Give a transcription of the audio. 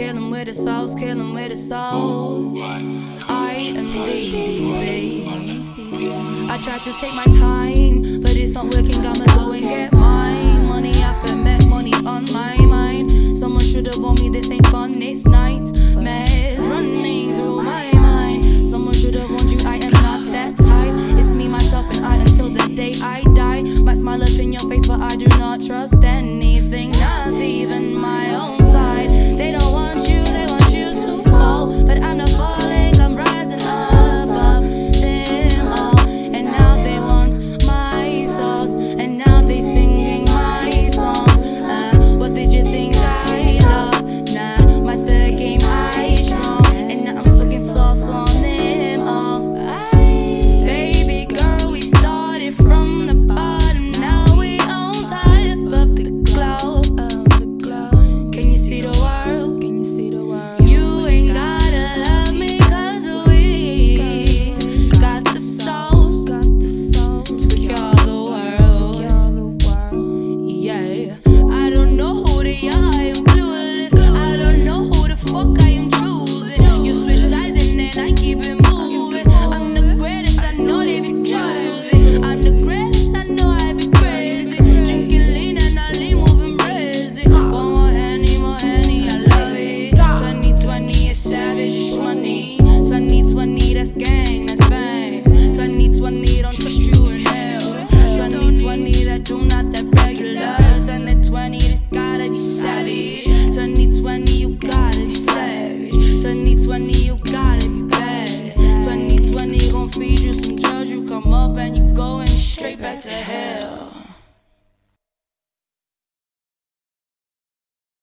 Kill him with the sauce, kill him with the sauce. I am DB. I tried to take my time, but it's not working. I'ma go and get mine. Money I've been met, money on my mind. Someone should've warned me this ain't fun, it's night. Mares running through my mind. Someone should've warned you I am not that type. It's me, myself, and I until the day I die. Might smile up in your face, but I do not trust anything. 2020 don't trust you in hell. 2020 that do not that regular. 2020 this gotta be savage. 2020 you gotta be savage. 2020 you gotta be bad. 2020 gon' feed you some drugs you come up and you